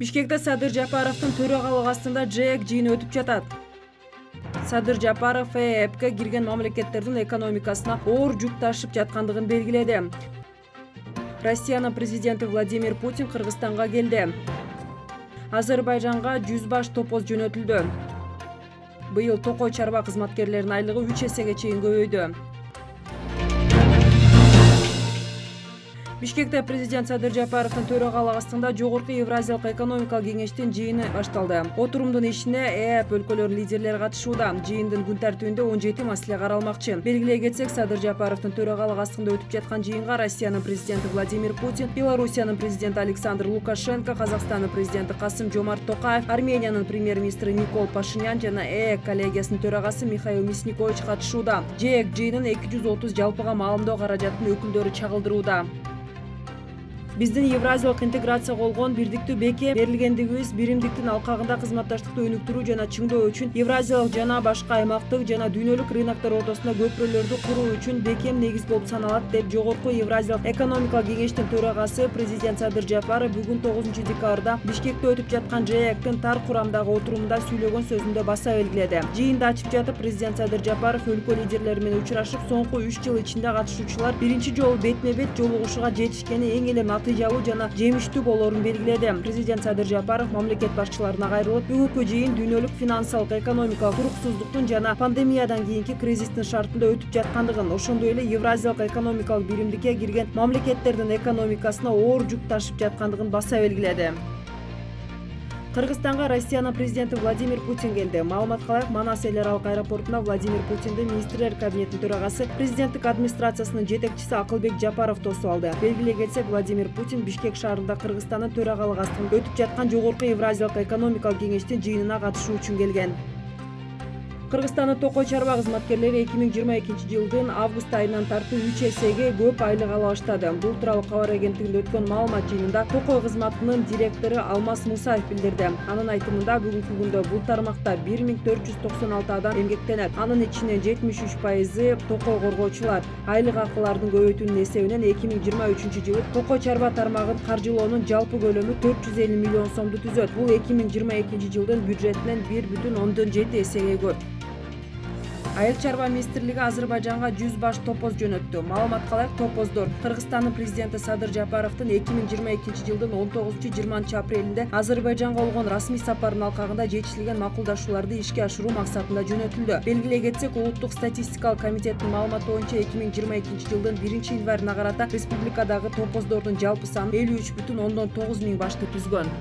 бишкекте садыр жапаровдун төрагалыгы астында жэк жыйыны өтүп жатат. Садыр жапаров ээпке кирген мамлекеттердин экономикасына оор жүк ташып жаткандыгын белгиледи. Россиянын президенти владимир путин кыргызстанга келди. Азербайжанга жүз баш топоз жөнөтүлдү. Быйыл токой чарба кызматкерлеринин айлыгы үч эсеге чейин көбөйдү бишкекте президент садыр жапаровдун төрагалыгы астында жогорку евразиялык экономикалык кеңештин жыйыны башталды. Отурумдун ишине эап өлкөлөрүнүн лидерлери катышууда. Жыйындын күн тартибинде он жети маселе каралмакчы. Белгилей кетсек садыр жапаровдун төрагалыгы астында өтүп жаткан жыйынга россиянын президенти владимир путин белоруссиянын президенти александр лукашенко казакстандын президенти касым жомарт токаев армениянын премьер министри никол пашинян жана ээк коллегиясынын төрагасы михаил мясникович катышууда. Жээк жыйынын эки жүз отуз жалпыга маалымдоо каражатынын өкүлдөрү чагылдырууда биздин евразиялык интеграцияга болгон бирдиктүү бекем берилгендигибиз биримдиктин алкагында кызматташтыкты өнүктүрүү жана чыңдоо үчүн евразиялык жана башка аймактык жана дүйнөлүк рыноктор ортосунда көпүрөлөрдү куруу үчүн бекем негиз болуп саналат деп жогорку евразиялык экономикалык кеңештин төрагасы президент садыр жапаров бүгүн тогузунчу декабрда бишкекте өтүп жаткан жээктин тар курамдагы отурумунда сүйлөгөн сөзүндө баса белгиледи жыйынды ачып жатып президент садыр жапаров өлкө лидерлери менен учурашып соңку үч жыл ичинде катышуучулар биринчи жолу бетме бет жолугушууга жетишкени эң эле натыйжалуу жана жемиштүү болоорун белгиледи президент садыр жапаров мамлекет башчыларына кайрылып бүгүнкү жыйын дүйнөлүк финансылык экономикалык туруксуздуктун жана пандемиядан кийинки кризистин шартында өтүп жаткандыгын ошондой эле евразиялык экономикалык биримдикке кирген мамлекеттердин экономикасына оор жүк ташып жаткандыгын баса белгиледи кыргызстанга россиянын президенти владимир путин келди. Маалыматка ылайык манас эл аралык аэропортунда владимир путинди министрлер кабинетинин төрагасы президенттик администрациясынын жетекчиси акылбек жапаров тосуп алды. Белгилей кетсек владимир путин бишкек шаарында кыргызстандын төрагалыгы астында өтүп жаткан жогорку евразиялык экономикалык кеңештин жыйынына катышуу үчүн келген кыргызстандын токой чарба кызматкерлери эки миң жыйырма экинчи жылдын август айынан тартып үч эсеге көп айлык ала баштады. Бул тууралуу кабар агенттигинде өткөн маалымат жыйынында токой кызматынын директору алмаз мусаев билдирди. Анын айтымында бүгүнкү күндө бул тармакта бир миң төрт жүз токсон алты адам эмгектенет. Анын ичинен жетимиш үч пайызы токой коргоочулар. Айлык акылардын көбөйтүүнүн эсебинен эки миң жыйырма үчүнчү жылы токой чарба тармагын каржылоонун жалпы көлөмү төрт жүз элүү миллион сомду түзөт. Бул эки миң жыйырма экинчи жылдын бюджетинен бир бүтүн ондон жети эсеге көп. Айыл чарба министрлиги азербайжанга жүз баш топоз жөнөттү. Маалыматка ылайык топоздор. Кыргызстандын президенти садыр жапаровдун эки миң жыйырма экинчи жылдын он тогузунчу жыйырманчы апрелинде азербайжанга болгон расмий сапарынын алкагында жетишилген макулдашууларды ишке ашыруу максатында жөнөтүлдү. Белгилей кетсек улуттук статистикалык комитеттин маалыматы боюнча эки миң жыйырма экинчи жылдын биринчи январына карата республикадагы топоздордун жалпы саны элүү үч бүтүн ондон тогуз миң башты түзгөн